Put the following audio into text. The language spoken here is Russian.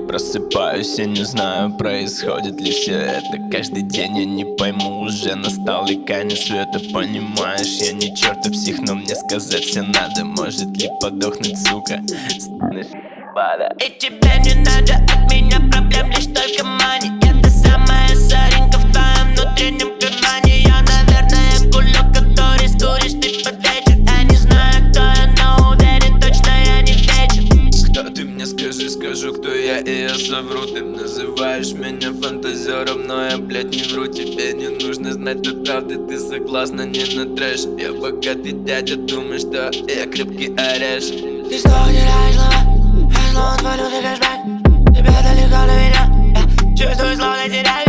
просыпаюсь, я не знаю, происходит ли все это. Каждый день я не пойму, уже настал и конец света. Понимаешь, я не чертов псих, но мне сказать все надо. Может ли подохнуть, сука, станешь И тебе не надо от меня проблем, лишь только мани тоже вру Ты называешь меня фантазером, но я, блядь, не вру. Тебе не нужно знать до правды, ты согласна, не на трэш Я богатый дядя, думаешь, что я крепкий ореш Ты снова теряешь слова, я снова свалю, ты кэшбэк Тебе далеко до меня, я чувствую, словно теряю